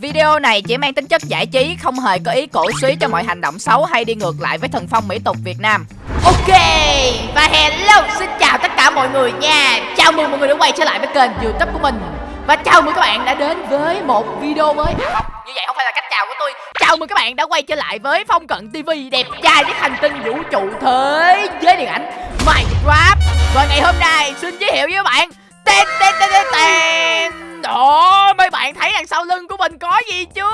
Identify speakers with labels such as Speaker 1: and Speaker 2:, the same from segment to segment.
Speaker 1: Video này chỉ mang tính chất giải trí, không hề có ý cổ suý cho mọi hành động xấu hay đi ngược lại với thần phong mỹ tục Việt Nam. Ok, và hello, xin chào tất cả mọi người nha. Chào mừng mọi người đã quay trở lại với kênh youtube của mình. Và chào mừng các bạn đã đến với một video mới. À, không, Như vậy không phải là cách chào của tôi. Chào mừng các bạn đã quay trở lại với Phong Cận TV Đẹp trai với hành tinh vũ trụ thế giới điện ảnh Minecraft. Và ngày hôm nay xin giới thiệu với các bạn. Tên tên tên tên tên. Ồ, mấy bạn thấy đằng sau lưng của mình có gì chưa?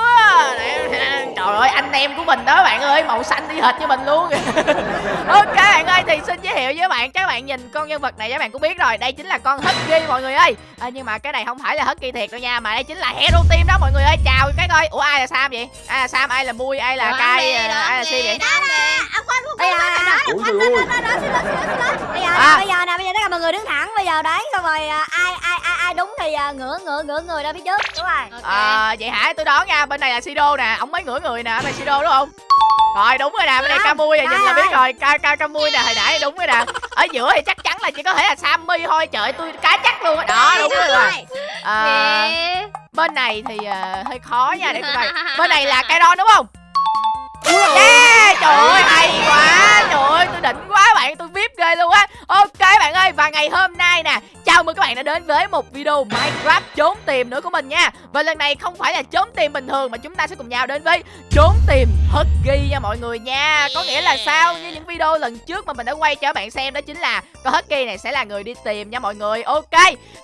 Speaker 1: Trời ơi, anh em của mình đó bạn ơi Màu xanh đi hệt như mình luôn. Ok bạn ơi, thì xin giới thiệu với bạn Các bạn nhìn con nhân vật này các bạn cũng biết rồi. Đây chính là con Husky mọi người ơi. À, Nhưng mà cái này không phải là Husky thiệt đâu nha Mà đây chính là Hero Team đó mọi người ơi. Chào cái coi Ủa ai là Sam vậy? Ai là Sam, ai là Mui, ai là Kai, ai là Si vậy?
Speaker 2: Đó nè À đó xin lỗi xin lỗi xin lỗi
Speaker 3: bây giờ
Speaker 1: À.
Speaker 3: nè, bây giờ nè bây giờ tất cả mọi người đứng thẳng. Bây giờ đấy xong rồi à, ai ai ai đúng thì à, ngửa ngửa ngửa người ra phía trước đúng rồi
Speaker 1: À, vậy hả? Tôi đoán nha, bên này là Sido nè, ông mới ngửa người nè, ở đây Sido đúng không? Rồi đúng rồi nè, bên đây Camui à, nhìn là biết rồi, Ca Ca Camui nè, hồi nãy đúng rồi nè. Ở giữa thì chắc chắn là chỉ có thể là Sammy thôi, trời ơi, tôi cá chắc luôn á. Đó, đúng rồi rồi. À, bên này thì à, hơi khó nha để tôi coi. Bên này là câyron đúng không? Yeah, trời ơi hay quá Trời ơi tôi đỉnh quá bạn Tôi ghê luôn á. Ok bạn ơi, Và ngày hôm nay nè, Chào mừng các bạn đã đến với một video Minecraft trốn tìm nữa của mình nha. Và lần này không phải là trốn tìm bình thường Mà chúng ta sẽ cùng nhau đến với trốn tìm Husky nha mọi người nha. Có nghĩa là sao? Như những video lần trước mà mình đã quay cho các bạn xem Đó chính là con Husky này sẽ là người đi tìm nha mọi người. Ok,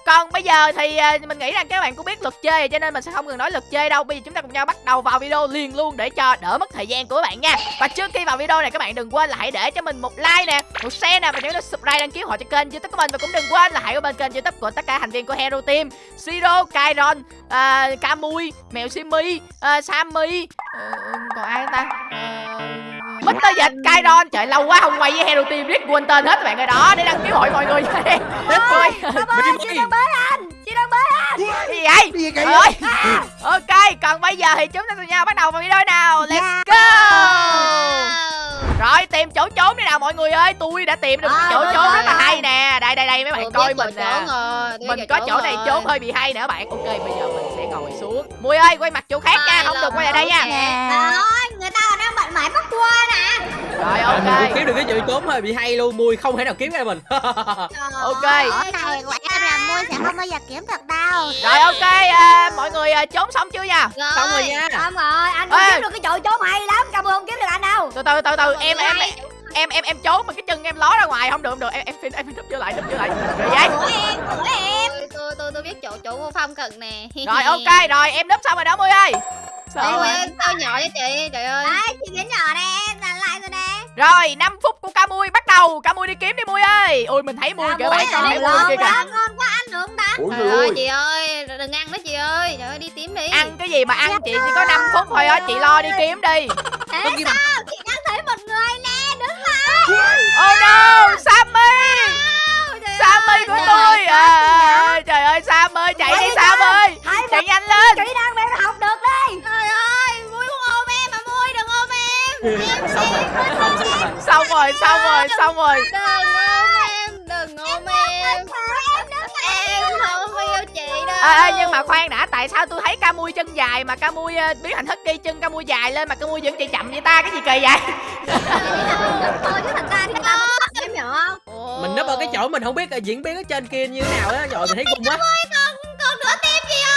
Speaker 1: Còn bây giờ thì à, mình nghĩ rằng các bạn cũng biết luật chơi Cho nên mình sẽ không cần nói luật chơi đâu. Bây giờ chúng ta cùng nhau bắt đầu vào video liền luôn Để cho đỡ mất thời gian của các bạn nha. Và trước khi vào video này các bạn đừng quên là hãy để cho mình một like nè, Một share nè Và nhớ là subscribe đăng ký họ cho kênh youtube của mình Và cũng đừng quên là hãy qua bên kênh youtube của tất cả thành viên của Hero Team Siro, Kairon, à, Kamui, Mèo Simi, à, Sammy ờ, Còn ai ta uh, Mr. Dịch, Kairon Trời lâu quá không quay với Hero Team riết quên tên hết các bạn rồi đó Để đăng ký hội mọi người nha Ôi,
Speaker 3: ơi chị đang bế anh chị đang bế anh
Speaker 1: Gì vậy?
Speaker 3: gì
Speaker 1: Trời ơi Ok, còn bây giờ thì chúng ta cùng nhau bắt đầu vào video nào Let's go Rồi, tìm chỗ trốn đi nào mọi người ơi. Tôi đã tìm được
Speaker 3: À,
Speaker 1: chỗ
Speaker 3: rồi,
Speaker 1: trốn
Speaker 3: rồi,
Speaker 1: rất là
Speaker 3: rồi.
Speaker 1: hay nè. Đây, đây, đây, mấy bạn coi mình nè. Mình có chỗ này trốn hơi bị hay nè bạn. Ok, bây giờ mình sẽ ngồi xuống. Mui ơi, quay mặt chỗ khác nha Không được quay lại đây nha.
Speaker 2: Ôi, người ta còn đang bận mãi bắt qua nè
Speaker 1: Rồi,
Speaker 4: Mình
Speaker 1: ok.
Speaker 4: kiếm được cái chỗ trốn hơi bị hay luôn. Mùi không thể nào kiếm ra mình.
Speaker 1: Ok.
Speaker 2: Cái này quả là môi sẽ không bao giờ kiếm được đâu.
Speaker 1: Rồi, ok, à, mọi người à, trốn xong chưa nha?
Speaker 4: Xong rồi nha.
Speaker 3: xong rồi. Anh kiếm được cái chỗ trốn hay lắm. Cảm ơn không kiếm được anh đâu.
Speaker 1: Từ từ, từ từ, em, em, em, em, em trốn mà cái chân em ló ra ngoài. Không được, không được, em, em, em, em núp vô lại, núp vô lại. Rồi vậy.
Speaker 2: Của em của em.
Speaker 5: Tôi tôi tôi biết chỗ chỗ của phong cận nè.
Speaker 1: Rồi, ok, rồi, em núp xong rồi đó Mui ơi. Sao rồi?
Speaker 5: ê, tôi nhỏ cho chị? Trời ơi.
Speaker 2: Đấy, chị biến nhỏ nè em là lại rồi nè.
Speaker 1: Rồi 5 phút của Camui bắt đầu. Camui đi kiếm đi Mui ơi. Ui mình thấy Mui kìa bạn con thấy Mui kìa
Speaker 2: Ngon quá ăn được không ta
Speaker 5: trời ơi chị ơi đừng ăn đó chị ơi. Trời ơi đi tím đi.
Speaker 1: Ăn cái gì mà ăn chị? Chỉ có 5 phút thôi á Chị lo đi kiếm đi.
Speaker 2: Thế sao chị đang thấy một người nè đứng lại
Speaker 1: Oh no Sammy. Sammy của tôi. à, à, Trời ơi Sam ơi chạy đi Sam ơi Chạy nhanh lên.
Speaker 3: kỹ năng em học được đi.
Speaker 2: Trời ơi vui không ôm em mà vui đừng ôm em.
Speaker 4: Xong rồi. không xong rồi
Speaker 1: Xong rồi xong rồi.
Speaker 5: đừng ôm em đừng ôm em em
Speaker 1: à, à, Nhưng mà khoan đã Tại sao tôi thấy Camui chân dài Mà Camui uh, biến thành Husky chân Camui dài lên Mà Camui vẫn chạy chậm vậy ta? Cái gì kỳ vậy?
Speaker 2: Thôi chứ ra thì ta không
Speaker 4: mình nấp ở cái chỗ mình không biết là diễn biến ở trên kia như thế nào á rồi mình thấy gung quá.
Speaker 2: Còn còn nửa tim chị ơi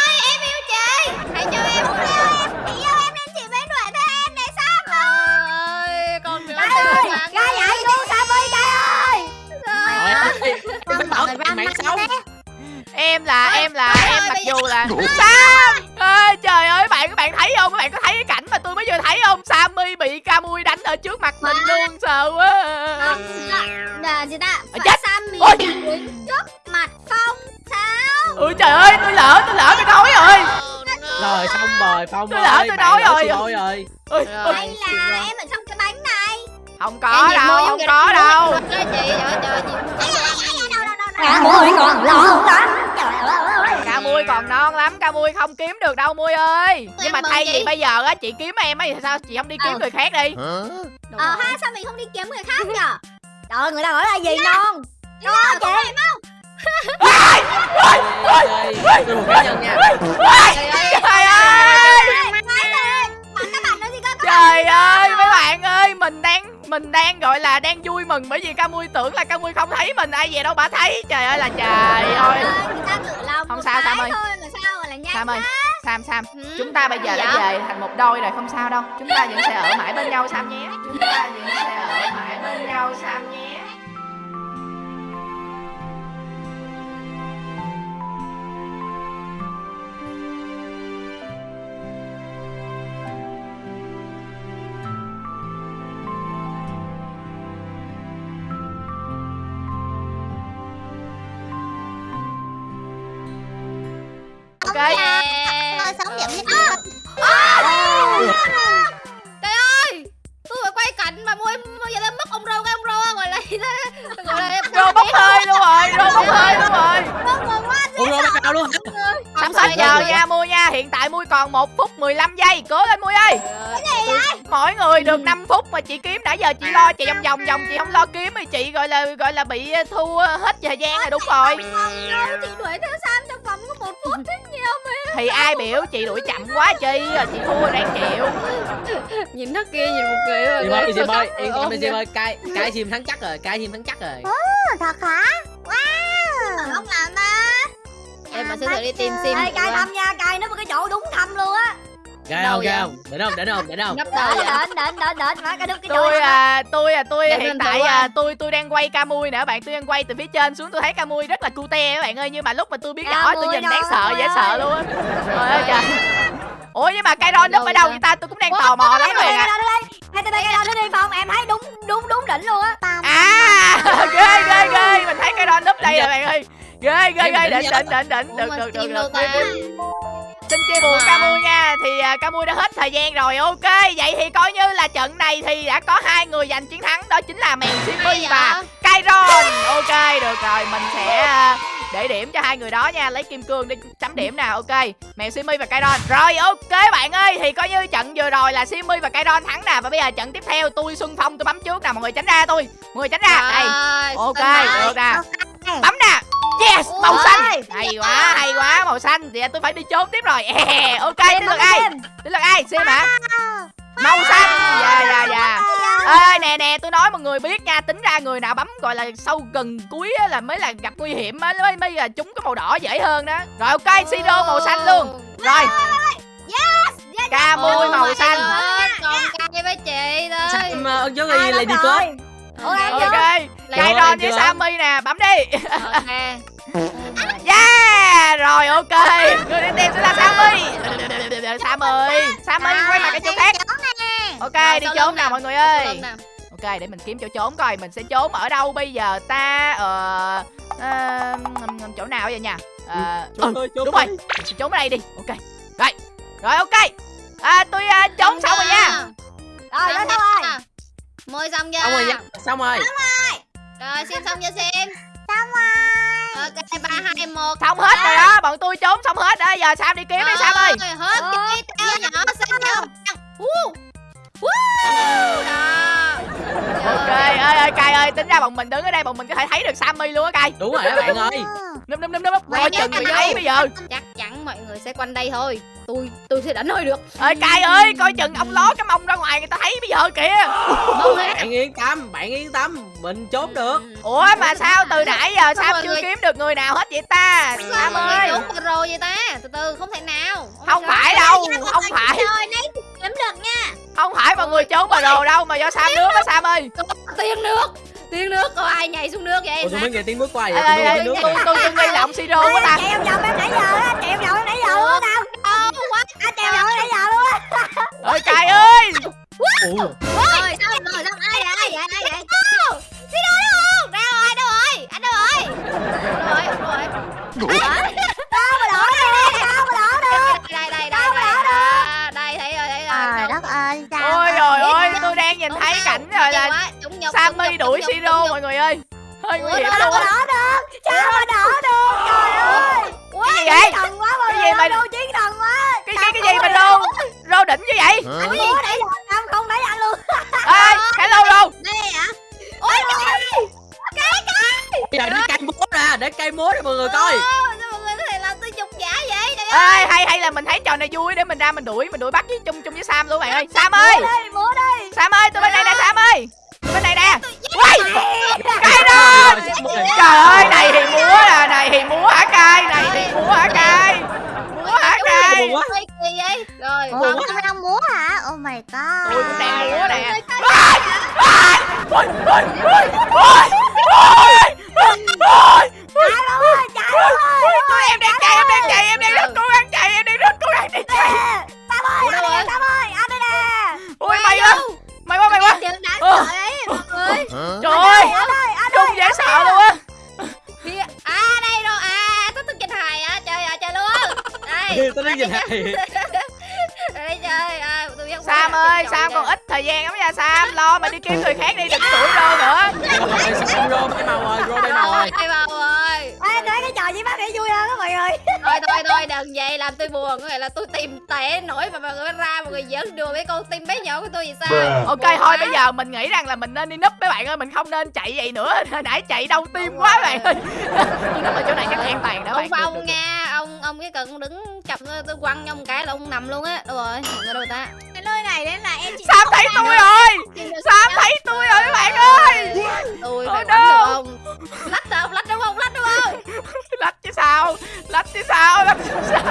Speaker 1: dù là Sam! Ê trời ơi bạn các bạn thấy không? Các bạn có thấy cái cảnh mà tôi mới vừa thấy không? Sammy bị Camui đánh ở trước mặt mình luôn sợ quá.
Speaker 2: Là gì ta
Speaker 1: chết.
Speaker 2: Sam mì
Speaker 1: Ôi.
Speaker 2: trước mặt phong sao?
Speaker 1: Ui trời ơi tôi lỡ tôi lỡ tôi nói rồi.
Speaker 4: Rồi xong rồi phong
Speaker 1: Tôi lỡ,
Speaker 4: ơi
Speaker 1: tôi nói rồi.
Speaker 4: rồi.
Speaker 1: Ui,
Speaker 2: hay là em ở trong cái bánh này?
Speaker 1: Không có đâu không có đâu.
Speaker 5: Trời ơi, chị trời ơi trời ơi, chị.
Speaker 2: Ai ai ai ai đâu đâu đâu đâu
Speaker 3: Cả mũi còn lộn lắm trời ơi
Speaker 1: Ca mui dạ. còn non lắm ca mui không kiếm được đâu mui ơi. Nhưng mà thay vì bây giờ á chị kiếm em ấy thì sao? Chị không đi kiếm
Speaker 2: ừ.
Speaker 1: người khác đi.
Speaker 2: Ờ ha sao mình không đi kiếm người khác nhở
Speaker 3: trời người ta gọi là gì dạ.
Speaker 2: non? Dạ, Có chị em
Speaker 4: không? Trời ơi Trời ơi mấy
Speaker 5: bạn ơi
Speaker 1: Mình đang mình đang gọi là đang vui mừng Bởi vì ca Camui tưởng là ca Camui không thấy mình ai về đâu bà thấy. Trời ơi là trời ơi.
Speaker 2: tự lòng
Speaker 1: Không sao, Sam ơi. sam ơi sam sam
Speaker 5: Ừ.
Speaker 1: chúng ta bây giờ đã về thành một đôi rồi không sao đâu. Chúng ta vẫn sẽ ở mãi bên nhau sam nhé. Chúng ta vẫn sẽ ở mãi bên nhau sam nhé ok
Speaker 5: Yeah.
Speaker 2: Thôi sống điểm nhất
Speaker 5: tôi phải quay cảnh mà mua bây giờ mất ông rô cái ông rô gọi là gọi là
Speaker 1: rô bốc hơi luôn rồi rô bốc hơi luôn rồi
Speaker 4: ủa rồi bắt đầu luôn. hả
Speaker 1: sắp hết giờ nha mua nha. Hiện tại mui còn 1 phút 15 giây. Cố lên mui ơi mỗi người được 5 phút mà chị kiếm. Nãy giờ chị lo chị vòng vòng vòng chị không lo kiếm thì chị gọi là gọi là bị thua hết thời gian rồi đúng rồi.
Speaker 2: chị đuổi theo Sam trong vòng có một phút thế nhiều mà.
Speaker 1: Thì ai biểu chị đuổi chậm quá chi rồi chị thua ráng chịu.
Speaker 5: Nhìn nó kia nhìn một mà
Speaker 4: Sim ơi Sim ơi yên tâm đi Sim ơi cái cái Sim thắng chắc rồi cái Sim thắng chắc rồi.
Speaker 2: Thật hả? Wow. Không làm mà
Speaker 5: em mà sẽ thử đi tìm sim.
Speaker 3: Ê, cài
Speaker 5: qua.
Speaker 3: thăm nha cài nó một cái chỗ đúng thăm luôn á.
Speaker 4: Gai
Speaker 5: Đâu
Speaker 4: không gai không? Đến không đến không đến không?
Speaker 3: Đến
Speaker 5: vậy?
Speaker 3: đến đến đến đến má cái đúng cái chỗ
Speaker 1: tôi à tôi à tôi
Speaker 5: Để
Speaker 1: hiện tại à tôi tôi đang quay ca mui nè bạn. Tôi đang quay từ phía trên xuống tôi thấy ca mui rất là cute các bạn ơi. Nhưng mà lúc mà tôi biết rõ tôi nhìn đáng sợ dễ sợ luôn á. Trời ơi trời. Ủa nhưng mà cây ron núp ở đâu
Speaker 5: vậy
Speaker 1: ta? Tôi cũng đang tò mò lắm bạn ạ.
Speaker 3: hai tay cái đó nó đi phòng. Em thấy đúng đúng đúng đỉnh luôn á.
Speaker 1: À ghê ghê ghê. Mình thấy cây ron núp đây rồi bạn ơi ghê ghê ghê
Speaker 4: đỉnh
Speaker 1: đỉnh đỉnh đỉnh. Được được được. được xin chia buồn ca mui nha. Thì à, ca mui đã hết thời gian rồi. Ok vậy thì coi như là trận này thì đã có hai người giành chiến thắng. Đó chính là mèo
Speaker 5: vậy?
Speaker 1: và Kairon ok được rồi. Mình sẽ à, để điểm cho hai người đó nha. Lấy kim cương đi chấm điểm nào ok mèo Simmy và Kairon rồi ok bạn ơi. Thì coi như trận vừa rồi là Simmy và Kairon thắng nè. Và bây giờ trận tiếp theo tôi Xuân Phong tôi bấm trước nè. Mọi người tránh ra tôi. Mọi người tránh ra. Đây. Ok được nè. Bấm nè yes màu xanh. hay quá hay quá màu xanh. Thì tôi phải đi trốn tiếp rồi. Ok đến lượt ai? đến lượt ai? Xem hả? Màu xanh. Dạ dạ dạ. ê nè nè tôi nói mọi người biết nha. Tính ra người nào bấm gọi là sâu gần cuối á là mới là gặp nguy hiểm á mới mới là chúng có màu đỏ dễ hơn đó. Rồi ok siro màu xanh luôn. Rồi. ca mui
Speaker 5: Ôi,
Speaker 1: màu xanh.
Speaker 5: God, còn cay với chị thôi
Speaker 4: Sam ơn
Speaker 3: À,
Speaker 4: Ly
Speaker 3: đúng
Speaker 4: Lady
Speaker 3: em
Speaker 5: Ok.
Speaker 1: ok cây ron với sammy nè bấm đi.
Speaker 5: Ok.
Speaker 1: yeah rồi ok. Người đi tìm sẽ là sammy. Sammy sammy quay mặt cái chỗ khác ok
Speaker 5: Rồi,
Speaker 1: đi trốn nào mọi người ơi? Ok để mình kiếm chỗ trốn coi mình sẽ trốn ở đâu bây giờ ta? Ờ ờ, ngầm- ngầm chỗ nào vậy nha Ờ,
Speaker 4: Trốn thôi, trốn
Speaker 1: đúng rồi. mình sẽ trốn ở đây đi. Ok. Rồi. Rồi ok. À, tôi à, trốn xong rồi nha.
Speaker 3: rồi đó
Speaker 5: Xong
Speaker 3: rồi
Speaker 5: Môi xong chưa?
Speaker 4: xong rồi nha xong rồi
Speaker 5: Rồi xem xong chưa xem?
Speaker 2: Xong rồi
Speaker 5: Ok, ba hai một.
Speaker 1: xong hết rồi đó bọn tôi trốn xong hết đó giờ sam đi kiếm đi sam ơi
Speaker 5: Rồi, Hết cái tao nhỏ xinh nhau. Woo. Woo. Đó.
Speaker 1: ok ơi ơi cay ơi tính ra bọn mình đứng ở đây bọn mình có thể thấy được sammy luôn á cay
Speaker 4: đúng rồi đó bạn ơi
Speaker 1: núp núp núp núp coi chừng bị thấy bây giờ
Speaker 5: Chắc chắn mọi người sẽ quanh đây thôi. Tôi tôi sẽ đánh hơi được.
Speaker 1: ơi cay ơi coi chừng ông ló cái mông ra ngoài người ta thấy bây giờ kìa
Speaker 5: hết.
Speaker 4: bạn yên tâm bạn yên tâm mình trốn được
Speaker 1: ủa mà sao từ nãy giờ
Speaker 5: Sao
Speaker 1: chưa
Speaker 5: người-
Speaker 1: kiếm được người nào hết vậy ta
Speaker 5: Sao
Speaker 1: sam ơi
Speaker 5: trốn rồi vậy ta? Từ từ không thể nào.
Speaker 1: Không phải đâu không phải
Speaker 2: kiếm được nha
Speaker 1: không phải mọi người trốn vào đồ đâu mà do sam nước đó sam ơi
Speaker 5: Tiên nước. Tiên nước có ai nhảy xuống nước vậy?
Speaker 4: ủa tôi mới nghe tiếng bước qua vậy tôi tiếng
Speaker 1: tôi tôi nghi là ông siro quá ta
Speaker 3: chạy vòng vòng em nãy giờ á chạy vòng vòng em nãy giờ á tao. Anh vòng em nãy giờ luôn á
Speaker 1: ơi cay ơi
Speaker 4: Ủa,
Speaker 2: Rồi xong rồi xong ai vậy ai vậy ai vậy
Speaker 5: Đi đâu đâu không? Đâu rồi? Đâu rồi? Anh đâu rồi? Đâu rồi? Đâu rồi?
Speaker 3: tao mà đỏ được tao mà đỏ được
Speaker 5: Đây đây đây đây đây. À, Đây thấy rồi thấy rồi.
Speaker 2: Trời đất ơi sao
Speaker 1: ôi trời
Speaker 2: biết
Speaker 1: ơi tôi đang nhìn thấy cảnh rồi là sammy đuổi siro mọi người ơi hơi nguy hiểm luôn
Speaker 3: mà
Speaker 1: á.
Speaker 3: được. Sao mà đỏ được. Trời ơi
Speaker 1: cái gì vậy?
Speaker 3: Thần quá mọi
Speaker 1: Cái
Speaker 3: người
Speaker 1: gì mà-
Speaker 3: đô chiến thần quá.
Speaker 1: Cái cái cái gì mà rô rô đỉnh như vậy?
Speaker 3: Anh nãy giờ tao không thấy anh luôn.
Speaker 1: Ê hello rô.
Speaker 2: Đây hả?
Speaker 5: Ôi trời
Speaker 4: bây giờ để cây múa ra để cây múa cho mọi người coi.
Speaker 5: Ơi, sao mọi người có thể làm tôi nhục giả vậy? Trời ơi.
Speaker 1: ê hay hay là mình thấy trò này vui để mình ra mình đuổi mình đuổi bắt với chung chung với sam luôn bạn ơi. sam ơi.
Speaker 3: múa đi múa đi.
Speaker 1: Sam ơi tôi bên đây nè sam ơi. này nè Quay Cay lên Trời ơi này thì múa nè Này thì múa hả cay Này thì múa hả cay Múa hả cay
Speaker 5: rồi
Speaker 2: Ủa, không đang múa hả? Oh my god.
Speaker 1: Tôi cũng đang múa nè. Ai, ai, Ôi, ôi, ôi, ôi, ôi, ôi, ôi,
Speaker 3: chạy luôn ơi chạy luôn ơi
Speaker 1: ôi, Em đang chạy, em đang chạy, em đang rất cố gắng chạy Em đang rất cố gắng để chạy
Speaker 3: Sam ơi anh đây nè Sam ơi. Anh đây nè.
Speaker 1: Ôi mày quá. Mày quá, mày quá
Speaker 5: mọi người
Speaker 1: Trời ơi
Speaker 3: ơi
Speaker 1: Trông dễ sợ luôn á.
Speaker 5: À đây rồi à tôi tôi trình hài á chơi à chơi luôn. Đây
Speaker 4: Tôi đang nhìn hài.
Speaker 5: đây chơi à tôi biết
Speaker 1: Sam ơi, Sam còn ít thời gian lắm nha Sam. Lo mà đi kiếm người khác đi, đừng tuổi rô nữa.
Speaker 4: Xong rô bay màu rồi, rô bay màu rồi.
Speaker 5: ai vào rồi
Speaker 3: Ê, nói cái trò gì bác để vui mọi người
Speaker 5: thôi thôi thôi đừng vậy. Làm tôi buồn. Có nghĩa là tôi tìm tệ nổi mà mọi người ra mọi người giỡn đùa với con tim bé nhỏ của tôi vậy sao?
Speaker 1: Ok thôi bây giờ mình nghĩ rằng là mình nên đi núp mấy bạn ơi. Mình không nên chạy vậy nữa. Hồi nãy chạy đâu tim quá bạn ơi. Núp ở chỗ này chắc an toàn đó bạn.
Speaker 5: Ông phong nha. Ông ông cái cần đứng chậm tôi, quăng ông cái là ông nằm luôn á. Đâu rồi ở đâu ta
Speaker 2: nơi này đấy là em chỉ
Speaker 1: Sam thấy tôi rồi. Sam thấy tôi rồi các bạn ơi.
Speaker 5: tôi phải được không lách không lách đúng không lách đúng không.
Speaker 1: Lách chứ sao Lách chứ sao Lách chứ sao.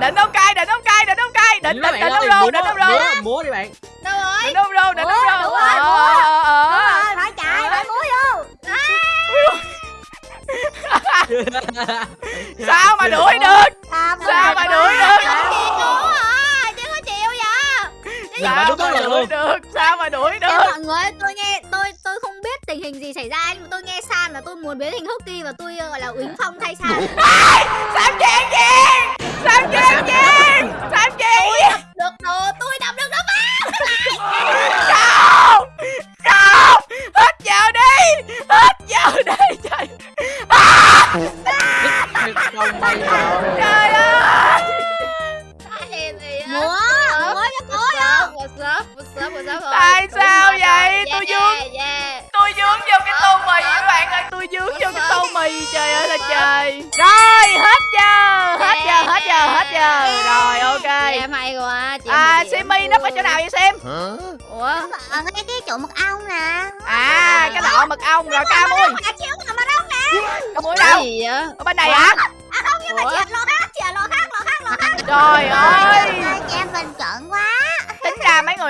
Speaker 1: Định ông cay Định ông cay Định ông cay. Định định định ông rô Định ông rô
Speaker 4: múa, múa đi bạn.
Speaker 5: đâu rồi?
Speaker 1: Định ông rô Định ông rô
Speaker 3: đúng rồi, múa. đúng rồi phải chạy phải múa vô
Speaker 1: Sao mà đuổi được? Sao mà đuổi được Sao
Speaker 4: đúng
Speaker 1: mà
Speaker 4: rồi
Speaker 1: đuổi
Speaker 4: luôn.
Speaker 1: được? Sao mà đuổi được?
Speaker 2: mọi người tôi nghe tôi tôi không biết tình hình gì xảy ra nhưng mà tôi nghe San là tôi muốn biến thành Husky và tôi ờ, gọi là Uýnh Phong thay San.
Speaker 1: Sam chèn chèn Sam chèn chèn Sam
Speaker 5: tôi đập được nó
Speaker 1: ở chỗ nào vậy Sim?
Speaker 5: Ủa?
Speaker 2: Ở ngay cái chỗ mật ong nè.
Speaker 1: À cái lọ mật ong rồi ca mui. Ca mui đâu?
Speaker 5: Gì vậy?
Speaker 1: Ở bên này hả?
Speaker 2: À không nhưng mà chị ở lò khác, chị ở lò khác, lò khác, lò khác.
Speaker 1: Trời ơi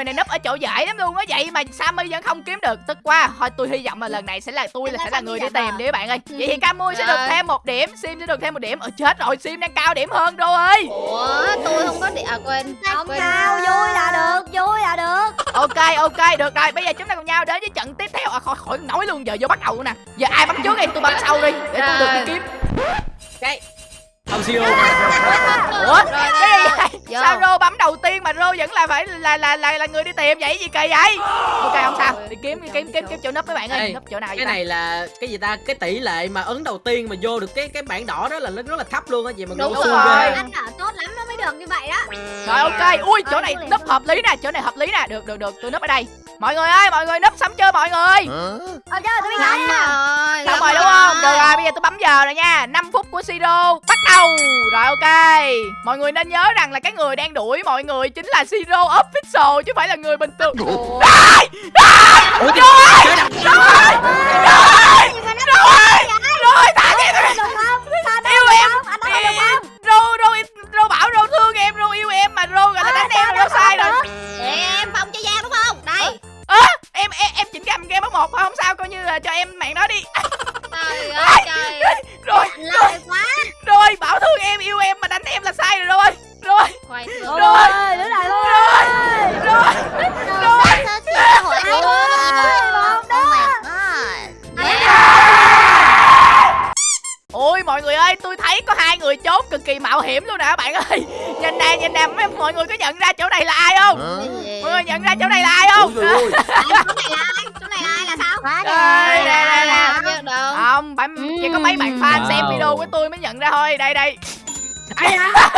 Speaker 1: người này núp ở chỗ dễ lắm luôn á. Vậy mà Sammy vẫn không kiếm được. Tức quá Thôi tôi hy vọng là lần này sẽ là tôi là sẽ là người đi tìm đi các bạn ơi. Vậy thì Camui sẽ được
Speaker 5: Rồi.
Speaker 1: thêm một điểm Sim sẽ được thêm một điểm. Ờ chết rồi Sim đang cao điểm hơn Đô ơi.
Speaker 5: Ủa tôi không có điện à quên
Speaker 3: không
Speaker 5: quên.
Speaker 3: sao? Vui là được vui là được.
Speaker 1: Ok ok được rồi. Bây giờ chúng ta cùng nhau đến với trận tiếp theo. À, khỏi, khỏi nói luôn giờ vô bắt đầu nè. Giờ ai bấm trước đi? Tôi bấm sau đi Để tôi được đi
Speaker 5: Rồi.
Speaker 1: kiếm.
Speaker 4: Cái. Ông siêu.
Speaker 1: Ủa
Speaker 5: Rồi,
Speaker 1: cái gì vậy. Sao Rô bấm đầu tiên mà Rô vẫn là phải là là là, là người đi tìm vậy gì kỳ vậy Ok không sao Đi kiếm đi kiếm kiếm kiếm chỗ nấp mấy bạn ơi
Speaker 4: Ê,
Speaker 1: Nấp chỗ nào vậy
Speaker 4: Cái
Speaker 1: ta?
Speaker 4: này là cái gì ta? Cái tỷ lệ mà ấn đầu tiên mà vô được cái cái bảng đỏ đó là nó rất là thấp luôn á chị mà
Speaker 5: Đúng
Speaker 1: rồi.
Speaker 2: Ăn đỏ tốt lắm nó mới được như vậy đó.
Speaker 1: Rồi ok, ui chỗ này nấp hợp lý nè, chỗ này hợp lý nè, được được được, tôi nấp ở đây. Mọi người ơi, mọi người nấp sắm chưa mọi người?
Speaker 3: Ờ chơi tôi biết
Speaker 5: rồi
Speaker 1: Xong rồi đúng không? Được rồi, bây giờ tôi bấm giờ rồi nha. 5 phút của Siro bắt đầu. Rồi ok. Mọi người nên nhớ rằng là cái người đang đuổi mọi người chính là Siro official chứ không phải là người bình thường.
Speaker 5: Ủa,
Speaker 4: Ủa trời ơi.
Speaker 1: Thôi.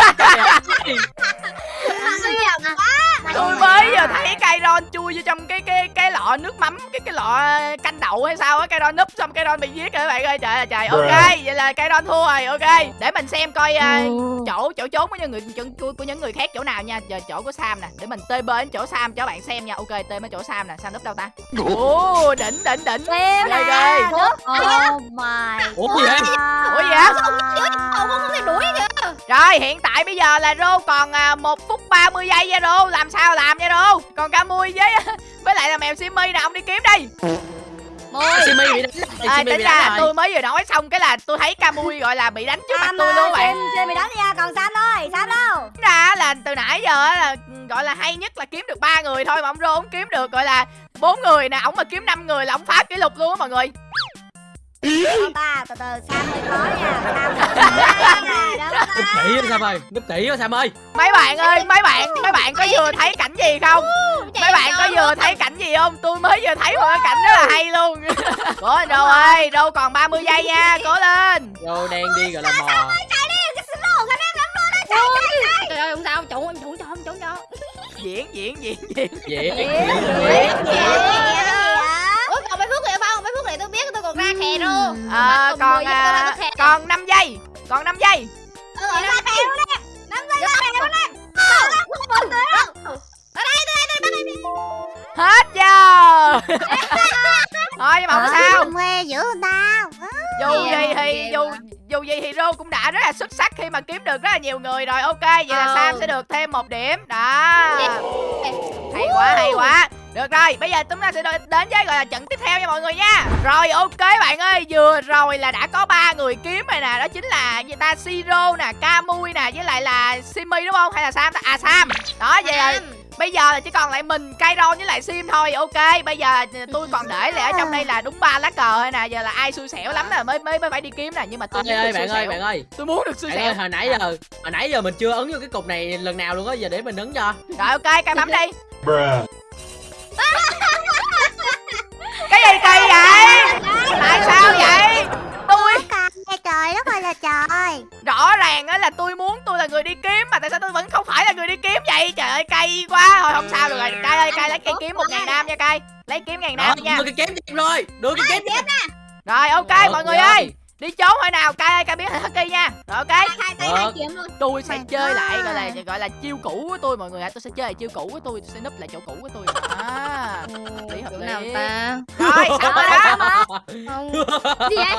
Speaker 1: Cây ron bị giết rồi các bạn ơi? Trời ơi trời ok vậy là cây ron thua rồi ok. Để mình xem coi à, chỗ chỗ trốn của những người của, của những người khác chỗ nào nha. Giờ chỗ của sam nè để mình tê bên chỗ sam cho các bạn xem nha. Ok tê bên chỗ sam nè sam núp đâu ta? Ồ đỉnh đỉnh đỉnh.
Speaker 3: Em
Speaker 1: Ghê,
Speaker 3: nè
Speaker 1: ghê.
Speaker 3: Oh my
Speaker 4: ủa gì vậy?
Speaker 1: Ủa gì vậy?
Speaker 5: Cậu không thể đuổi kìa
Speaker 1: rồi hiện tại bây giờ là rô còn à, một phút 30 giây nha rô. Làm sao làm nha rô? Còn ca mui với với lại là mèo simi nè ông đi kiếm đi
Speaker 4: Simi bị đánh rồi,
Speaker 1: à,
Speaker 4: Simi
Speaker 1: tính
Speaker 4: bị
Speaker 1: ra tôi mới vừa nói xong cái là tôi thấy ca mui gọi là bị đánh trước mặt tôi luôn bạn.
Speaker 3: Xem bị đánh nha còn Sam thôi Sam đâu?
Speaker 1: Ra là từ nãy giờ á là gọi là hay nhất là kiếm được ba người thôi mà ông rô ông kiếm được gọi là bốn người nè ổng mà kiếm năm người là ổng phá kỷ lục luôn á mọi người
Speaker 3: Ta từ từ Sam hơi khó nha. Sam
Speaker 4: núp kỹ Sam ơi. Núp kỹ Sam ơi.
Speaker 1: Mấy bạn ơi mấy bạn mấy bạn có vừa thấy cảnh gì không? Mấy bạn có vừa thấy cảnh gì không? Tôi mới vừa thấy một cái cảnh rất là hay luôn. Cố lên rô ơi rô còn 30 giây nha cố lên.
Speaker 4: Rô đang đi gọi là mò.
Speaker 5: Trời ơi không sao Chủ em chủ cho em chủ cho.
Speaker 1: Diễn diễn diễn diễn.
Speaker 4: Dễ
Speaker 5: Ủa còn ra khè luôn
Speaker 1: à,
Speaker 5: Còn
Speaker 1: à, còn 5 giây còn 5 giây.
Speaker 2: Ừ, ra kèo nè. Năm giây ra kèo nè.
Speaker 1: hết giờ. Thôi nhưng mà không sao.
Speaker 2: Quê giữ người ta.
Speaker 1: dù gì thì dù dù gì thì Rô cũng đã rất là xuất sắc khi mà kiếm được rất là nhiều người rồi. Ok vậy là
Speaker 5: Ờ.
Speaker 1: Sam sẽ được thêm một điểm. Đó. Hay quá hay quá được rồi bây giờ chúng ta sẽ đến với gọi là trận tiếp theo nha mọi người nha. Rồi ok bạn ơi vừa rồi là đã có ba người kiếm rồi nè đó chính là gì ta siro nè camui nè với lại là simi đúng không? Hay là sam ta? à sam. Đó vậy là bây giờ là chỉ còn lại mình Kairon với lại sim thôi ok. Bây giờ tôi còn để lại ở trong đây là đúng ba lá cờ thôi nè giờ là ai xui xẻo lắm nè mới mới mới phải đi kiếm nè nhưng mà tôi
Speaker 4: ơi
Speaker 1: muốn
Speaker 4: ơi
Speaker 1: được xui
Speaker 4: bạn ơi
Speaker 1: xẻo.
Speaker 4: bạn ơi.
Speaker 1: Tôi muốn được xui
Speaker 4: bạn
Speaker 1: xẻo.
Speaker 4: ơi hồi nãy giờ hồi nãy giờ mình chưa ấn vô cái cục này lần nào luôn á giờ để mình ấn cho.
Speaker 1: Rồi ok cay bấm đi cái gì kỳ vậy? Tại sao vậy? Tôi
Speaker 2: Trời đất ơi là trời.
Speaker 1: rõ ràng á là tôi muốn tôi là người đi kiếm mà tại sao tôi vẫn không phải là người đi kiếm vậy? Trời ơi cay quá. Thôi không sao được rồi. Cay ơi cay lấy cây kiếm một ngàn nam nha cay. Lấy kiếm ngàn nam nha.
Speaker 4: đưa cái kiếm em rồi đưa cái kiếm em.
Speaker 1: rồi ok
Speaker 4: Được
Speaker 1: mọi người ơi đi trốn thôi nào? Cay ơi cay biết hình husky nha. Rồi ok.
Speaker 2: Hai tay hai
Speaker 4: Được.
Speaker 2: kiếm luôn.
Speaker 1: tôi sẽ chơi lại gọi là gọi là chiêu cũ của tôi mọi người ạ. Tôi sẽ chơi lại chiêu cũ của tôi tôi sẽ núp lại chỗ cũ của tôi. À lý hợp
Speaker 5: Chỗ
Speaker 1: lý.
Speaker 5: nào ta?
Speaker 1: Rồi xong rồi đó.
Speaker 5: Không. Gì vậy?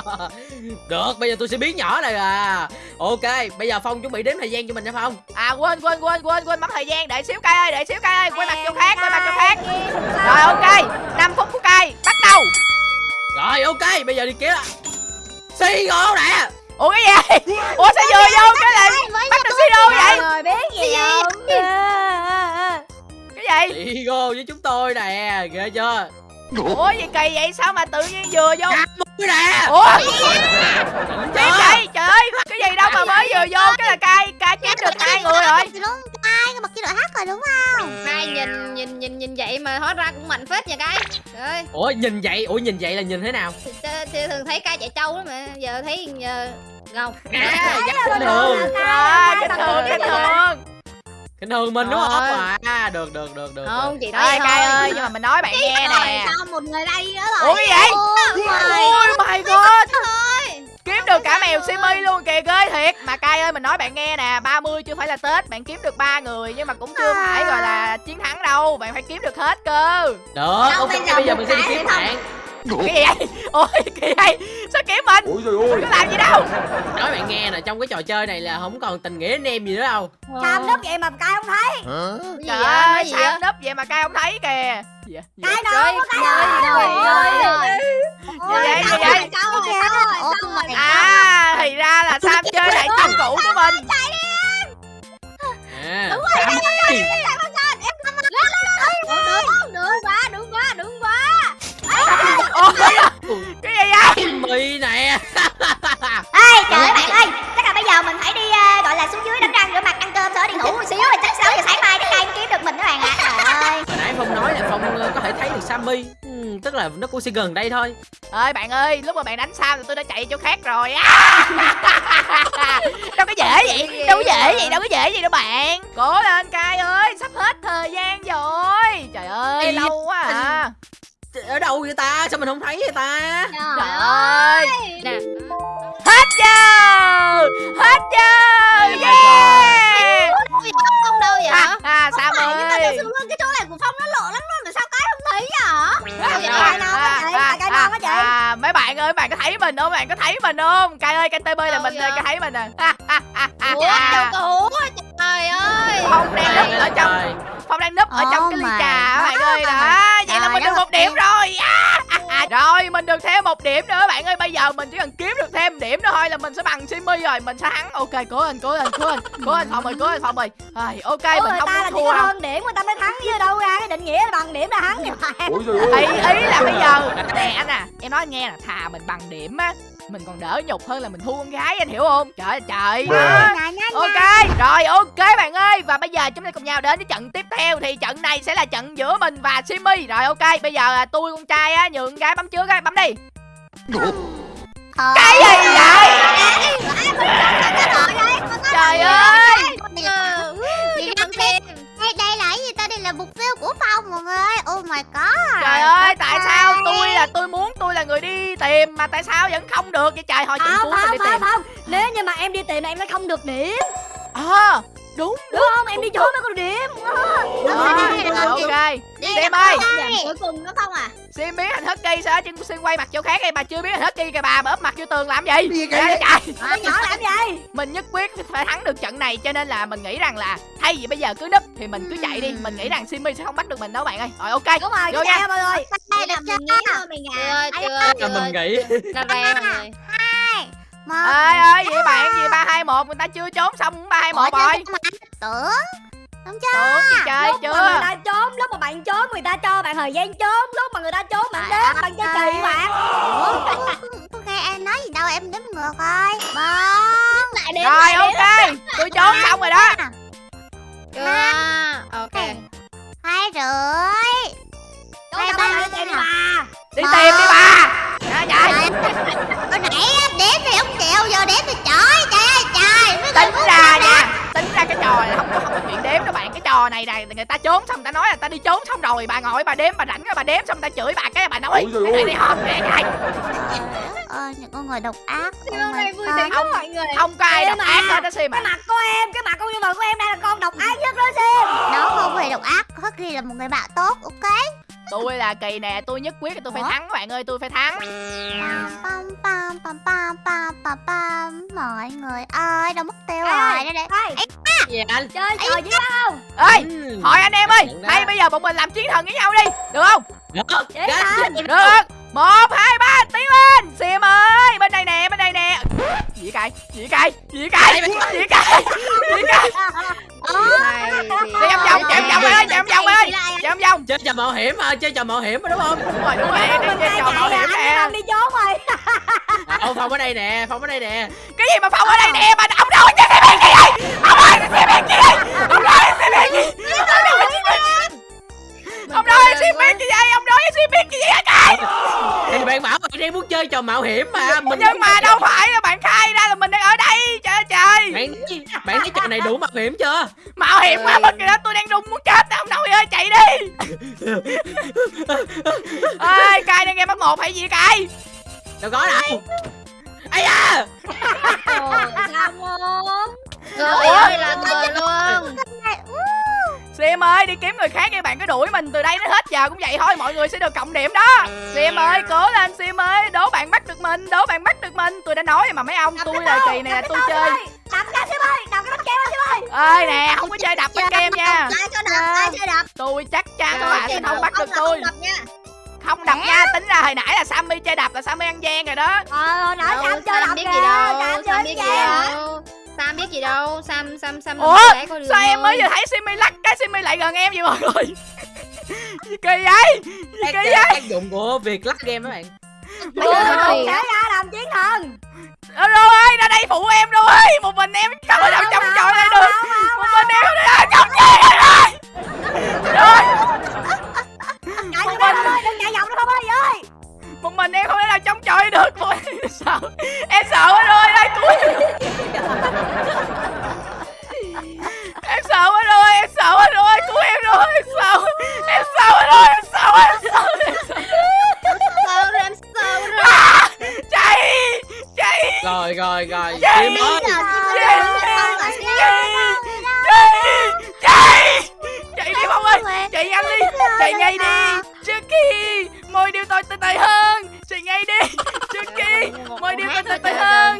Speaker 4: Được bây giờ tôi sẽ biến nhỏ này à. Ok bây giờ phong chuẩn bị đếm thời gian cho mình nha phong.
Speaker 1: À quên quên quên quên quên bấm thời gian. Để xíu cay ơi để xíu cay ơi. Quay mặt chỗ khác quay mặt chỗ khác. rồi ok. 5 phút của cay bắt đầu.
Speaker 4: Rồi ok bây giờ đi kiếm xì ngộ nè.
Speaker 1: Ủa cái gì? Ủa sao vừa vô cái là bắt được siro vậy?
Speaker 3: người biết gì? không
Speaker 1: cái gì?
Speaker 4: Xì ngộ với chúng tôi nè ghê chưa?
Speaker 1: Ủa gì kỳ vậy? Sao mà tự nhiên vừa vô
Speaker 4: cái nè
Speaker 1: ủa?
Speaker 4: Chưa?
Speaker 1: vậy? Trời ơi cái gì đâu mà mới vừa vô cái là cay cay kiếm được hai người rồi.
Speaker 2: ai bật chế độ hát rồi đúng không?
Speaker 5: Hai nhìn nhìn nhìn nhìn vậy mà hóa ra cũng mạnh phết nha cái. Trời ơi.
Speaker 4: Ủa nhìn vậy? Ủa nhìn vậy là nhìn thế nào?
Speaker 5: Thì, thì thường thấy ca chạy trâu đó mà giờ thấy uh, gầu
Speaker 4: à, dắt kinh thường.
Speaker 1: rồi bình thường bình thường
Speaker 4: kinh thường mình đúng không?
Speaker 5: Rồi.
Speaker 4: à được được được được
Speaker 5: không chị nói thôi
Speaker 1: ơi nhưng mà mình nói bạn nghe nè.
Speaker 2: Sao một người đây nữa rồi?
Speaker 1: ủa vậy?
Speaker 2: Ôi,
Speaker 1: my god. kiếm được cả mèo simi luôn kìa ghê thiệt. Mà cay ơi mình nói bạn nghe nè 30 chưa phải là tết bạn kiếm được ba người nhưng mà cũng chưa phải gọi là chiến thắng đâu. Bạn phải kiếm được hết cơ.
Speaker 4: Được ok
Speaker 2: bây giờ
Speaker 4: mình sẽ đi kiếm bạn
Speaker 1: cái gì vậy? Ôi kỳ vậy? Sao kiếm mình?
Speaker 6: Ôi trời ơi.
Speaker 1: Mình có làm gì đâu.
Speaker 4: Nói bạn nghe nè trong cái trò chơi này là không còn tình nghĩa anh em gì nữa đâu.
Speaker 3: Sam núp vậy mà cay không thấy.
Speaker 1: Trời
Speaker 5: vậy?
Speaker 1: ơi sao
Speaker 5: vậy?
Speaker 1: núp vậy mà cay không thấy kìa. Vậy? Vậy?
Speaker 3: Cay đâu có cay
Speaker 5: Trời
Speaker 3: đâu
Speaker 5: ơi.
Speaker 1: Gì vậy vậy
Speaker 2: Sao rồi? Sao rồi? Sao rồi?
Speaker 1: à thì ra là sam chơi lại chiêu cũ của mình.
Speaker 4: À. Sam ơi.
Speaker 2: Đúng, đúng quá, đúng quá, đúng quá.
Speaker 1: Ôi cái gì vậy?
Speaker 4: Mì nè
Speaker 2: Ê, trời ơi bạn ơi, chắc là bây giờ mình phải đi ờ, gọi là xuống dưới đánh răng rửa mặt ăn cơm đó đi ngủ một xíu rồi chắc 6 giờ sáng mai cái cây mới kiếm được mình các bạn ạ. Trời ơi.
Speaker 4: hồi nãy phong nói là phong ờ, có thể thấy được sammy. Ừ, tức là nó cũng sẽ gần đây thôi.
Speaker 1: Ơi bạn ơi lúc mà bạn đánh sam thì tôi đã chạy chỗ khác rồi. Á đâu có dễ vậy đâu có dễ vậy đâu có dễ vậy đâu bạn. Cố lên cay ơi sắp hết thời gian
Speaker 4: ở đâu vậy ta? Sao mình không thấy vậy ta?
Speaker 1: Trời ơi.
Speaker 5: nè.
Speaker 1: Hết giờ. Hết giờ.
Speaker 4: Ôi
Speaker 1: Yeah.
Speaker 5: không đâu vậy?
Speaker 1: À, à,
Speaker 2: mà
Speaker 1: ơi.
Speaker 2: cái chỗ này của Phong nó lộ lắm luôn mà sao cái không thấy hả?
Speaker 1: À,
Speaker 3: Cái
Speaker 1: à,
Speaker 3: non á chị,
Speaker 1: à,
Speaker 3: cái
Speaker 1: à, à, mấy bạn ơi bạn có thấy mình không? Bạn có thấy mình không? Cay ơi canh tb là
Speaker 5: Đâu
Speaker 1: mình
Speaker 5: vậy?
Speaker 1: có thấy mình à
Speaker 5: ủa đâu có trời ơi.
Speaker 1: Phong đang núp ở trong phong đang núp ở trong cái ly trà các bạn ơi. đó vậy là mình được một điểm rồi. À, à, à. rồi mình được thêm một điểm nữa bạn ơi. Bây giờ mình chỉ cần kiếm được thêm điểm nữa thôi là mình sẽ bằng simi rồi. Mình sẽ thắng. Ok cố lên cố lên cố lên cố lên phòng ơi cố lên phòng ơi. Rồi ok
Speaker 3: Ủa,
Speaker 1: mình không
Speaker 3: ta là
Speaker 1: thua
Speaker 3: có
Speaker 1: đâu.
Speaker 3: hơn điểm người ta mới thắng chứ đâu ra cái định nghĩa là bằng điểm là thắng.
Speaker 1: Ý ý là bây giờ nè anh à em nói anh nghe là thà mình bằng điểm á mình còn đỡ nhục hơn là mình thua con gái anh hiểu không? Trời ơi trời
Speaker 2: nè,
Speaker 1: ok rồi ok bạn ơi. Và bây giờ chúng ta cùng nhau đến với trận tiếp theo. Thì trận này sẽ là trận giữa mình và simi. Rồi ok bây giờ là tôi con trai á nhường con gái bấm trước á bấm đi. Cái gì vậy? Trời ơi
Speaker 2: là mục tiêu của Phong mọi người. Oh my god.
Speaker 1: trời ơi tại sao tôi là tôi muốn tôi là người đi tìm mà tại sao vẫn không được? Vậy trời hồi trận
Speaker 3: không
Speaker 1: đi
Speaker 3: không không
Speaker 1: tìm.
Speaker 3: không nếu như mà em đi tìm là em sẽ không được điểm.
Speaker 1: À đúng
Speaker 3: đúng không? Em đi trốn mới có được điểm
Speaker 1: ok Sim ơi.
Speaker 2: Cuối cùng nó Phong à?
Speaker 1: Sim biến thành Husky sao chứ Sim quay mặt chỗ khác đi bà chưa biến thành Husky kìa bà bà ấp mặt vô tường làm gì?
Speaker 6: Gì
Speaker 3: Cái nhỏ làm gì?
Speaker 1: Mình nhất quyết phải thắng được trận này cho nên là mình nghĩ rằng là thay vì bây giờ cứ núp thì mình cứ chạy đi. Mình nghĩ rằng Simmy sẽ không bắt được mình đâu bạn ơi. Rồi ok.
Speaker 3: Đúng rồi
Speaker 1: Vô nha.
Speaker 3: mọi người.
Speaker 2: Đây là mình nghĩ thôi mình à.
Speaker 4: mình nghĩ
Speaker 5: ra đây mọi người
Speaker 2: Một.
Speaker 1: ơi ơi vậy bạn gì ba hai một người ta chưa trốn xong ba hai một rồi.
Speaker 2: Tưởng. Đúng chưa?
Speaker 1: tưởng gì chơi
Speaker 3: lúc mà người
Speaker 1: chưa
Speaker 3: ta trốn lúc mà bạn trốn người ta cho bạn thời gian trốn. Lúc mà người ta trốn bạn đếm bạn chơi
Speaker 2: ơi.
Speaker 3: kỳ bạn.
Speaker 2: Nghe em nói gì đâu em đếm ngược. Lại đếm
Speaker 1: rồi ok. Tôi trốn xong rồi đó.
Speaker 5: chưa. Ok.
Speaker 2: Hai rưỡi. Hai ba.
Speaker 3: đi tìm
Speaker 1: đi bà Dạ, dạ.
Speaker 2: Hồi nãy đếm thì không chịu giờ đếm thì trời trời ơi trời. Người
Speaker 1: tính ra nha tính ra cái trò này không có không có chuyện đếm đâu bạn cái trò này này người ta trốn xong người ta nói là ta đi trốn xong rồi bà ngồi bà đếm bà rảnh rồi bà đếm xong người ta chửi bà cái bà nói
Speaker 6: Ôi trời
Speaker 1: cái này
Speaker 6: ơi.
Speaker 1: đi họp nè cái
Speaker 2: Ờ, những con người độc ác.
Speaker 5: Hôm
Speaker 2: my
Speaker 5: nay vui
Speaker 2: God.
Speaker 5: tính lắm mọi người
Speaker 1: không có ai độc
Speaker 3: à.
Speaker 1: ác hết đó Sim
Speaker 3: cái
Speaker 1: à
Speaker 3: mặt của em cái mặt con nhân vật của em đây là con độc ác nhất đó xem
Speaker 2: Nó không hề độc ác, Husky là một người bạn tốt, ok?
Speaker 1: Tôi là kỳ nè tôi nhất quyết là tôi phải
Speaker 2: Ủa?
Speaker 1: thắng các bạn ơi tôi phải thắng.
Speaker 2: Pam pam pam pam pam pam pam pam. Mọi người ơi, đâu mất tiêu rồi. Đây đây
Speaker 3: Ê,
Speaker 4: anh?
Speaker 3: Chơi trò gì đó không?
Speaker 1: Ơi
Speaker 4: Ừ.
Speaker 1: hỏi anh em ơi hay bây giờ bọn mình làm chiến thần với nhau đi được không?
Speaker 4: Được. Gác
Speaker 3: ơi.
Speaker 4: chết
Speaker 1: được. Một hai ba tiến lên. Sim ơi bên đây nè bên đây nè. Gì cay gì cay gì cay gì cay gì cay đi vòng vòng chạy vòng ơi chạy vòng ơi. Chạy vòng.
Speaker 4: Chơi trò mạo hiểm mà chơi trò mạo hiểm mà đúng không?
Speaker 1: Đúng rồi đúng rồi. Chơi trò mạo hiểm nè.
Speaker 3: Anh đi trốn rồi
Speaker 4: à, phong ở đây nè phong ở đây nè.
Speaker 1: Cái gì mà phong ở đây nè? Mà ông nói cho xe cái gì ông xe gì ông cho xe cái gì ông nói cho xe cái gì ông nói cho xe biển cái gì hả trời
Speaker 4: thì bạn bảo bạn đang muốn chơi trò mạo hiểm mà mình
Speaker 1: nhưng mà đâu phải là bạn khai ra là mình đang ở đây. Trời trời.
Speaker 4: Bạn bạn thấy trò này đủ mạo hiểm chưa?
Speaker 1: Mạo hiểm quá mất rồi đó tôi đang run muốn chết ông nội ơi chạy đi. Ơi cay đang nghe mất một hay gì cay
Speaker 4: đâu có đâu. Ai da!
Speaker 3: Sao không?
Speaker 5: Rồi ơi là người luôn
Speaker 1: Sim ơi đi kiếm người khác đi bạn cứ đuổi mình từ đây đến hết giờ cũng vậy thôi mọi người sẽ được cộng điểm đó. Sim ơi cố lên Sim ơi đố bạn bắt được mình đố bạn bắt được mình. Tôi đã nói mà mấy ông tôi là kỳ này là tôi chơi.
Speaker 3: Đập ra xem ơi đập cái bánh kem ơi xem ơi.
Speaker 1: Ơi nè không có chơi đập bánh kem nha.
Speaker 2: Ai cho đập, ai cho đập?
Speaker 1: Tôi chắc chắn các
Speaker 5: Rồi,
Speaker 1: bạn sẽ
Speaker 5: chơi
Speaker 1: không bắt được tôi.
Speaker 2: đập nha.
Speaker 1: Không đập nha tính ra hồi nãy là Sammy chơi đập là Sammy ăn gian rồi đó.
Speaker 3: Ờ nãy sam chơi đập
Speaker 5: biết
Speaker 3: kìa.
Speaker 5: gì đâu
Speaker 3: sam chơi
Speaker 5: gì đâu Sam biết gì đâu Sam Sam Sam
Speaker 1: Ủa, sao em mới vừa thấy Simmy lắc cái Simmy lại gần em vậy mọi người? Gì kỳ vậy? Gì
Speaker 4: cái,
Speaker 1: kỳ
Speaker 4: cái
Speaker 1: vậy?
Speaker 4: tác dụng của việc lắc game các bạn.
Speaker 3: Bây giờ mình sẽ ra làm chiến thần.
Speaker 1: Ờ, Rô ơi ra đây phụ em Rô ơi? Một mình em không có đâu trong trò này được. một mình em không. có trong trò này được. Rồi
Speaker 3: chạy cho bên ơi đừng chạy vòng nữa không ơi ơi
Speaker 1: một mình em không thể nào chống chọi được. Thôi sợ. Em sợ quá rồi đây cuối em sợ quá rồi em sợ quá rồi cứu em rồi em sợ. Em sợ quá rồi em sợ quá em sợ em sợ. Em sợ rồi à, chạy chạy. Rồi rồi rồi. Chạy. Tôi tươi tươi hơn.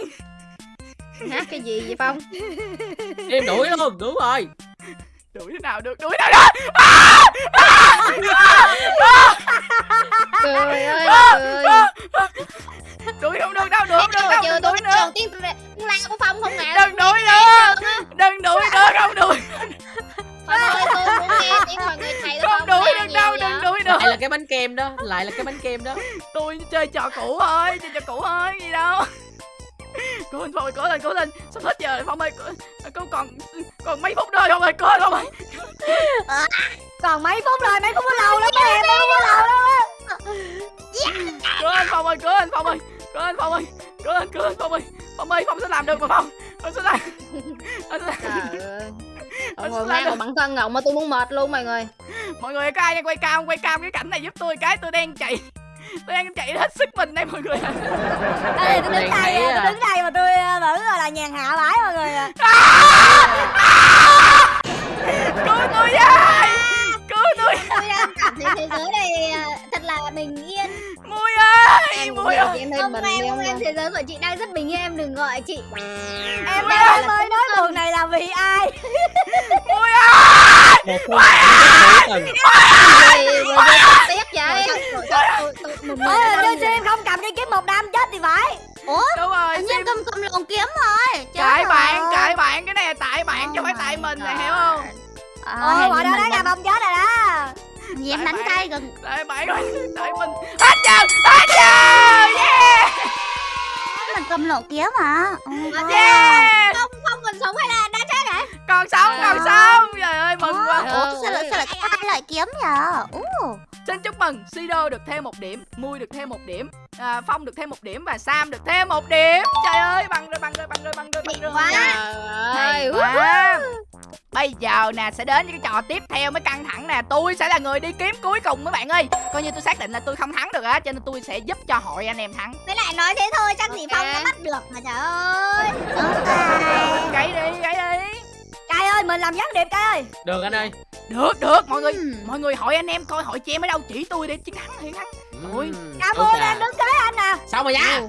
Speaker 5: Hát cái gì vậy phong?
Speaker 4: Em đuổi luôn đúng rồi
Speaker 1: đuổi thế nào được đuổi nào được.
Speaker 5: Cười ơi cười
Speaker 1: đuổi không được đâu đuổi không được
Speaker 5: chưa
Speaker 1: đâu đừng đuổi nữa.
Speaker 5: tiên la của phong không nè
Speaker 1: đừng đuổi nữa đừng đuổi nữa không đuổi.
Speaker 5: Phong ơi tôi muốn nghe tiếng mọi người thầy
Speaker 1: không đuổi được đâu đừng đuổi nữa.
Speaker 4: Lại là cái bánh kem đó lại là cái bánh kem đó.
Speaker 1: Tôi chơi trò cũ thôi chơi trò cũ thôi gì đâu cố lên phong ơi cố lên cố lên. Sắp hết giờ rồi phong ơi. Cô còn còn mấy phút thôi phong ơi. Cố lên phong ơi.
Speaker 3: Còn mấy phút rồi mấy phút có lâu lắm mấy em mấy phút có lâu lắm á.
Speaker 1: Cố lên phong ơi cố lên phong ơi. Cố lên phong ơi. Cố lên cố lên phong ơi. Phong ơi phong sẽ làm được mà phong. Phong sẽ làm. Phong sẽ làm.
Speaker 5: Mà
Speaker 1: được.
Speaker 5: bằng thân ngọng mà tôi muốn mệt luôn mọi người.
Speaker 1: Mọi người có ai đang quay cam quay cam cái cảnh này giúp tôi cái tôi đang chạy tôi đang chạy hết sức mình đây mọi người
Speaker 3: tôi đứng đây à,
Speaker 4: à.
Speaker 3: tôi đứng đây mà tôi à, vẫn gọi là nhàn hạ bãi mọi người à.
Speaker 1: cứu tôi với cứu tôi
Speaker 2: đang cảm thấy thế giới này à, thật là bình yên.
Speaker 1: Mui ơi
Speaker 5: em
Speaker 1: mui ơi.
Speaker 5: em
Speaker 2: không em
Speaker 5: đi
Speaker 2: không em thế giới của chị đang rất bình yên em đừng gọi chị.
Speaker 3: Em đang mới nói buồn này là vì ai?
Speaker 1: Mui ơi!
Speaker 4: Tình
Speaker 5: rồi rồi rồi tiếc vậy.
Speaker 3: Ôi, tôi xem không cầm cái kiếm một đám chết thì phải.
Speaker 1: Đúng rồi
Speaker 2: anh em cầm cầm lồng kiếm rồi.
Speaker 1: Cãi bạn cãi bạn cái này là tại bạn chứ không phải tại mình này hiểu không?
Speaker 3: Ôi bọn đó đáng là bông chết rồi đó
Speaker 2: em
Speaker 1: Tại bạn. rồi tại mình. Hết giờ hết giờ yeah.
Speaker 2: Mình cầm lồng kiếm hả
Speaker 1: yeah.
Speaker 2: Không không còn sống hay là đã chết hả?
Speaker 1: Còn sống còn sống. trời ơi mừng quá.
Speaker 2: Ủa sao lại sao lại có hai loại kiếm vậy? Ủa
Speaker 1: Xin chúc mừng Sido được thêm một điểm Mui được thêm một điểm à, Phong được thêm một điểm Và Sam được thêm một điểm. Trời ơi bằng rồi bằng rồi bằng rồi bằng rồi bằng rồi.
Speaker 2: quá.
Speaker 5: trời ơi.
Speaker 1: quá. Bây giờ nè sẽ đến với cái trò tiếp theo mới căng thẳng nè. Tôi sẽ là người đi kiếm cuối cùng mấy bạn ơi. Coi như tôi xác định là tôi không thắng được á Cho nên tôi sẽ giúp cho hội anh em thắng.
Speaker 2: Với lại nói thế thôi chắc gì
Speaker 5: Ok.
Speaker 2: phong có bắt được mà trời ơi.
Speaker 1: Gãy đi gãy đi
Speaker 3: Cai ơi mình làm gián điệp Cai ơi.
Speaker 4: Được anh ơi.
Speaker 1: Được được. Mọi người
Speaker 2: Ừm.
Speaker 1: Mọi người hỏi anh em coi hội chị em ở đâu. Chỉ tôi để chiến thắng thì thắng Ui.
Speaker 4: Ừm,
Speaker 3: Cảm ơn
Speaker 4: à.
Speaker 3: em đứng kế anh nè
Speaker 4: xong rồi nha.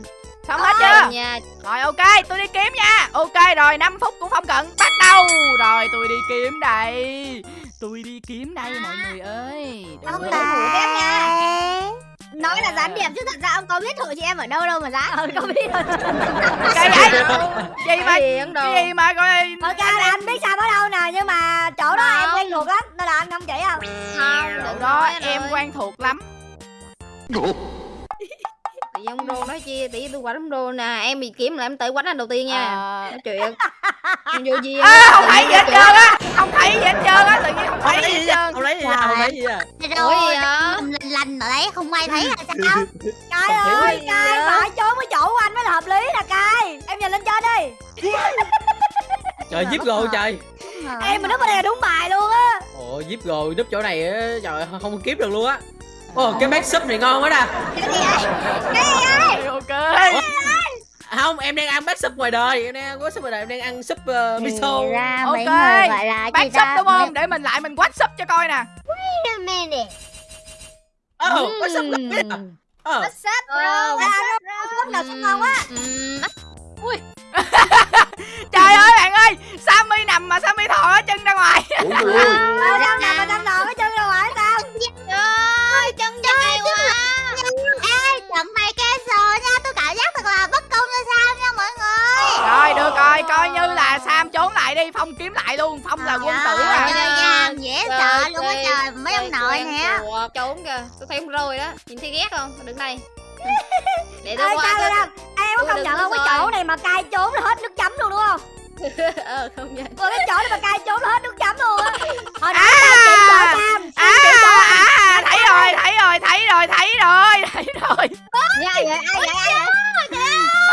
Speaker 1: Xong hết
Speaker 5: Trời
Speaker 1: chưa?
Speaker 5: nha
Speaker 1: Rồi ok tôi đi kiếm nha. Ok rồi 5 phút cũng không cần Bắt đầu. Rồi tôi đi kiếm đây. Tôi đi kiếm đây mọi người ơi.
Speaker 2: Thủ em nha nói là gián điệp chứ thật ra ông có biết hội chị em ở đâu đâu mà dám
Speaker 3: ờ không biết. Rồi
Speaker 1: Cái vậy Gì mà
Speaker 5: cái gì
Speaker 1: mà coi
Speaker 3: ok là anh biết Sam ở đâu nè nhưng mà chỗ đó em quen thuộc lắm nên là anh không chỉ không
Speaker 5: không
Speaker 1: Chỗ đó em quen thuộc lắm
Speaker 5: Tự nhiên ông rô nói chi nhiên tôi quánh rô nè em bị kiếm là em tự quánh anh đầu tiên nha.
Speaker 1: Ờ,
Speaker 5: nói chuyện. Em vô gì
Speaker 1: à, không thấy gì hết trơn á. không thấy gì hết trơn á tự nhiên không thấy gì hết
Speaker 4: à
Speaker 1: trơn.
Speaker 4: không lấy gì à không lấy gì à
Speaker 5: ủa gì
Speaker 2: lành lành ở đấy không ai thấy là sao?
Speaker 3: Cai ơi Cai phải trốn cái chỗ của anh mới là hợp lý nè Cai. Em nhìn lên trên đi.
Speaker 4: Trời giết rồi trời.
Speaker 3: em mà núp ở đây là đúng bài luôn á.
Speaker 4: Ồ giết rồi núp chỗ này á trời không kiếm được luôn á ồ cái bát súp này ngon quá nè.
Speaker 2: Cái gì vậy?
Speaker 1: Ok.
Speaker 4: Không em đang ăn bát súp ngoài đời em đang ăn bát súp ngoài đời em đang ăn súp uh, miso.
Speaker 2: ra
Speaker 1: Ok.
Speaker 2: mấy người gọi là
Speaker 1: bác
Speaker 2: gì
Speaker 1: sub
Speaker 2: ta?
Speaker 1: đúng không? để mình lại mình quát sub cho coi nè.
Speaker 2: Wait a minute.
Speaker 4: ồ bát súp là biết à? Ờ.
Speaker 5: Ờ,
Speaker 2: bro?
Speaker 3: nó
Speaker 2: bro?
Speaker 3: nào sắp ngon quá.
Speaker 5: Ừm,
Speaker 1: trời ơi bạn ơi sammy nằm mà sammy thò cái chân ra ngoài.
Speaker 4: Ủa ui
Speaker 3: Ờ, Sam nằm mà nằm cái chân ra ngoài sao
Speaker 2: Trời chân dài quá. Ê, trận này cancel nha. Tôi cảm giác thật là bất công cho sao nha mọi người.
Speaker 1: rồi được rồi coi như là sam trốn lại đi phong kiếm lại luôn phong là quân tử
Speaker 2: Trời
Speaker 1: à
Speaker 2: ơi, chơi game dễ sợ
Speaker 5: ơi,
Speaker 2: luôn á trời. Mấy ông nội nè.
Speaker 5: trốn kìa tôi thấy ông rồi đó nhìn thấy ghét không đứng đây để tôi qua
Speaker 3: ơi em có công nhận không cái chỗ này mà Cai trốn là hết nước chấm luôn đúng không
Speaker 5: ờ không nha
Speaker 3: Ôi cái chỗ này mà Cai trốn hết nước chấm luôn á. Hồi nãy
Speaker 1: À.
Speaker 3: Chỗ Sam
Speaker 1: à,
Speaker 3: chỗ anh
Speaker 1: à thấy rồi thấy rồi thấy rồi thấy rồi thấy rồi.
Speaker 2: Dạ, vậy, ai vậy, ai vậy?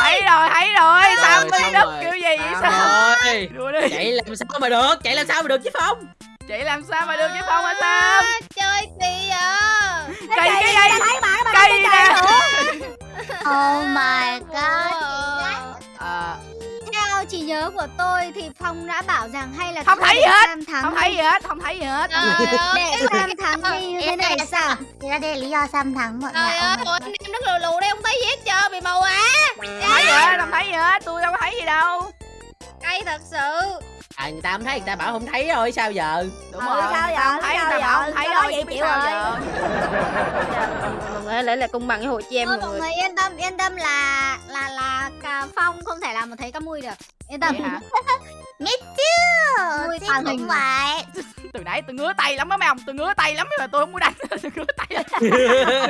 Speaker 1: thấy rồi thấy rồi sammy
Speaker 4: xong
Speaker 1: đất
Speaker 4: rồi.
Speaker 1: kiểu gì vậy sao?
Speaker 4: rồi.
Speaker 1: Đùa đi.
Speaker 4: chạy làm sao mà được chạy làm sao mà được chứ phong?
Speaker 1: Chị làm sao mà được với phong hả sam
Speaker 5: chơi à.
Speaker 1: Cây cái dây cây nè?
Speaker 2: Oh my god. Nhớ của tôi thì Phong đã bảo rằng hay là
Speaker 1: Không thấy gì hết, không thấy gì hết không thấy gì hết.
Speaker 5: Trời ơi,
Speaker 2: để Sam thắng đi như thế này sao? Thì ra đây là lý do Sam thắng mọi người
Speaker 5: trời ơi, anh em nó lù lù đây không thấy gì hết trơn bị mù à
Speaker 1: không thấy gì hết không thấy gì hết tôi đâu có thấy gì đâu.
Speaker 5: Cay thật sự
Speaker 4: à người ta không thấy người ta bảo không thấy rồi sao giờ?
Speaker 1: Đúng
Speaker 3: Ừ,
Speaker 1: rồi.
Speaker 3: sao giờ?
Speaker 1: không thấy
Speaker 3: Sao
Speaker 1: tao
Speaker 3: giờ?
Speaker 1: bảo không thấy
Speaker 3: nói vậy chịu rồi.
Speaker 5: mọi người lấy lại công bằng với hội chị em
Speaker 2: Thôi
Speaker 5: mọi
Speaker 2: mọi
Speaker 5: người.
Speaker 2: người yên tâm yên tâm là là là Phong không thể làm một thấy cá mui được. Yên tâm. Biết chứ
Speaker 3: Mui
Speaker 2: chứ
Speaker 3: tàn
Speaker 2: cũng
Speaker 3: hình.
Speaker 2: vậy
Speaker 1: từ nãy tôi ngứa tay lắm đó mấy ông tôi ngứa tay lắm mà tôi không muốn đánh. Tôi ngứa tay lắm. Tôi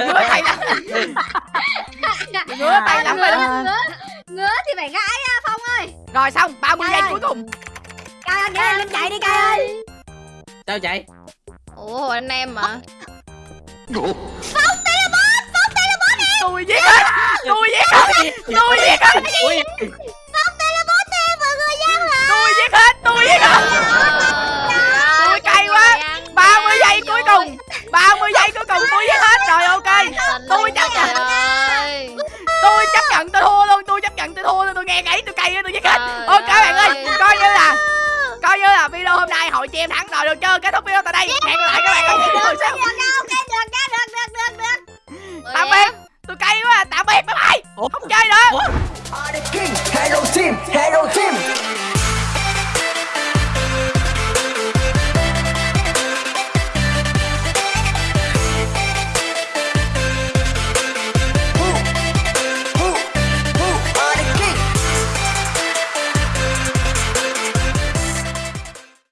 Speaker 1: ngứa tay lắm. Tôi ngứa tay lắm rồi
Speaker 2: ngứa ngứa thì phải gãi ra Phong ơi.
Speaker 1: Rồi xong 30 giây cuối cùng
Speaker 3: Cai ơi, nhớ lên chạy đi Cai ơi.
Speaker 4: Sao chạy
Speaker 5: ủa anh em mà.
Speaker 1: Tôi giết hết tôi giết hết tôi giết hết
Speaker 4: ui
Speaker 1: tôi giết hết tôi giết hết. Tôi cay quá. 30 giây cuối cùng. 30 giây cuối cùng tôi giết hết. Rồi ok. Tôi chấp nhận. tôi chấp nhận tôi thua luôn tôi chấp nhận tôi thua luôn. Tôi nghe gãy tôi cay tôi giết hết. Ok bạn ơi. coi như là coi như là video hôm nay hội chị em thắng rồi được chưa? Kết thúc video tại đây. Hẹn lại các bạn ở những video sau.
Speaker 2: Được được được được được được được
Speaker 1: tạm biệt. Tôi cay quá à. tạm biệt. Bye bye. Không chơi nữa.
Speaker 6: Hello team, hello team.